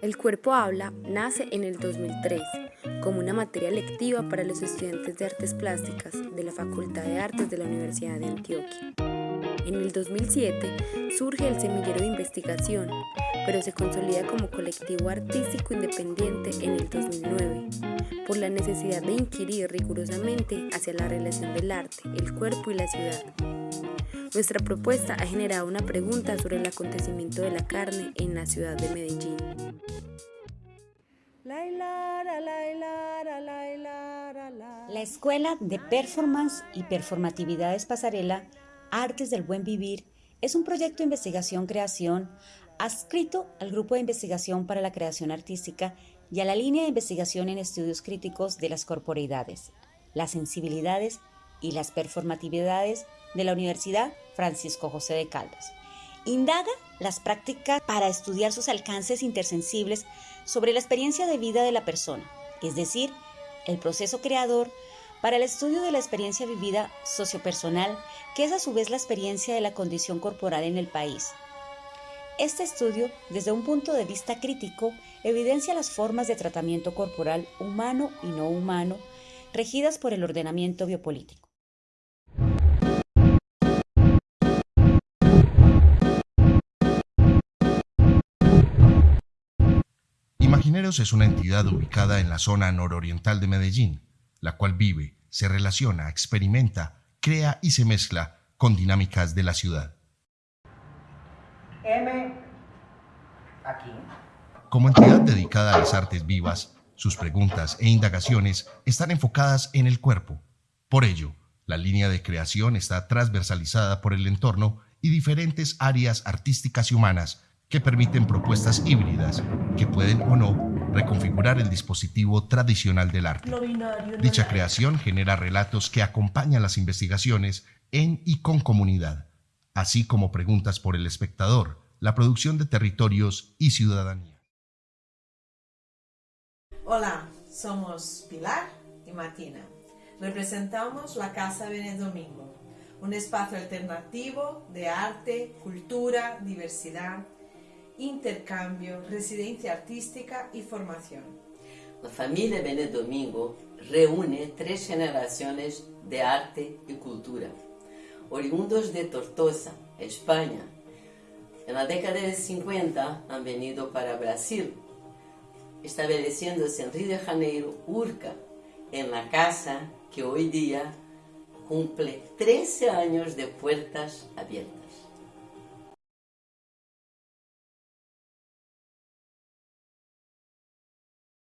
El cuerpo habla nace en el 2003 como una materia lectiva para los estudiantes de artes plásticas de la Facultad de Artes de la Universidad de Antioquia. En el 2007 surge el semillero de investigación, pero se consolida como colectivo artístico independiente en el 2009, por la necesidad de inquirir rigurosamente hacia la relación del arte, el cuerpo y la ciudad. Nuestra propuesta ha generado una pregunta sobre el acontecimiento de la carne en la ciudad de Medellín. La Escuela de Performance y Performatividades Pasarela, Artes del Buen Vivir, es un proyecto de investigación-creación adscrito al Grupo de Investigación para la Creación Artística y a la línea de investigación en estudios críticos de las corporeidades, las sensibilidades y las performatividades de la Universidad Francisco José de Caldas. Indaga las prácticas para estudiar sus alcances intersensibles sobre la experiencia de vida de la persona, es decir, el proceso creador para el estudio de la experiencia vivida sociopersonal, que es a su vez la experiencia de la condición corporal en el país. Este estudio, desde un punto de vista crítico, evidencia las formas de tratamiento corporal humano y no humano regidas por el ordenamiento biopolítico. Imagineros es una entidad ubicada en la zona nororiental de Medellín, la cual vive, se relaciona, experimenta, crea y se mezcla con dinámicas de la ciudad. M aquí. Como entidad dedicada a las artes vivas, sus preguntas e indagaciones están enfocadas en el cuerpo. Por ello, la línea de creación está transversalizada por el entorno y diferentes áreas artísticas y humanas que permiten propuestas híbridas que pueden o no reconfigurar el dispositivo tradicional del arte. Dicha creación genera relatos que acompañan las investigaciones en y con comunidad, así como preguntas por el espectador, la producción de territorios y ciudadanía. Hola, somos Pilar y Martina. Representamos la Casa Benedomingo, un espacio alternativo de arte, cultura, diversidad intercambio, residencia artística y formación. La familia Benedomingo reúne tres generaciones de arte y cultura. Oriundos de Tortosa, España, en la década de 50 han venido para Brasil, estableciéndose en Río de Janeiro, Urca, en la casa que hoy día cumple 13 años de puertas abiertas.